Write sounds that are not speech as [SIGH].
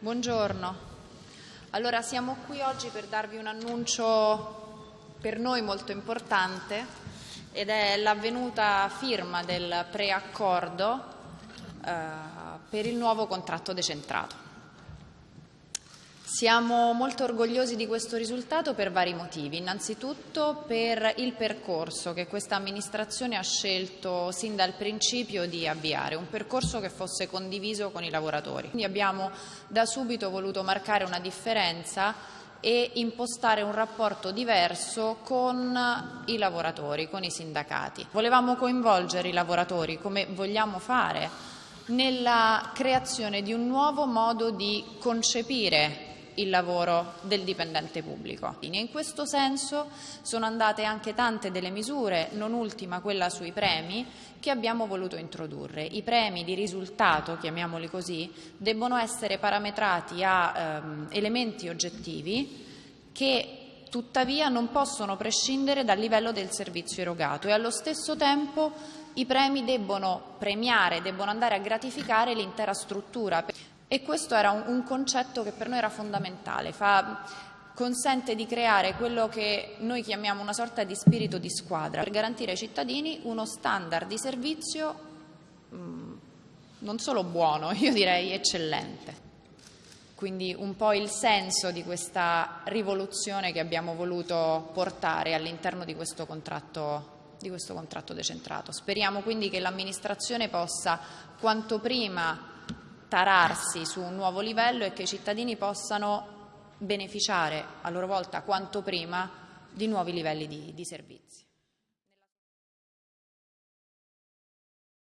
Buongiorno. Allora siamo qui oggi per darvi un annuncio per noi molto importante ed è l'avvenuta firma del preaccordo eh, per il nuovo contratto decentrato. Siamo molto orgogliosi di questo risultato per vari motivi. Innanzitutto per il percorso che questa amministrazione ha scelto sin dal principio di avviare, un percorso che fosse condiviso con i lavoratori. Quindi abbiamo da subito voluto marcare una differenza e impostare un rapporto diverso con i lavoratori, con i sindacati. Volevamo coinvolgere i lavoratori, come vogliamo fare, nella creazione di un nuovo modo di concepire il lavoro del dipendente pubblico. In questo senso sono andate anche tante delle misure, non ultima quella sui premi, che abbiamo voluto introdurre. I premi di risultato, chiamiamoli così, debbono essere parametrati a ehm, elementi oggettivi che tuttavia non possono prescindere dal livello del servizio erogato e allo stesso tempo i premi debbono premiare, debbono andare a gratificare l'intera struttura. E questo era un, un concetto che per noi era fondamentale, fa, consente di creare quello che noi chiamiamo una sorta di spirito di squadra, per garantire ai cittadini uno standard di servizio mh, mm, non solo buono, [LAUGHS] io direi eccellente. Quindi un po' il senso di questa rivoluzione che abbiamo voluto portare all'interno di di questo contratto decentrato. Speriamo quindi che l'amministrazione possa quanto prima tararsi su un nuovo livello e che i cittadini possano beneficiare a loro volta quanto prima di nuovi livelli di, di servizi.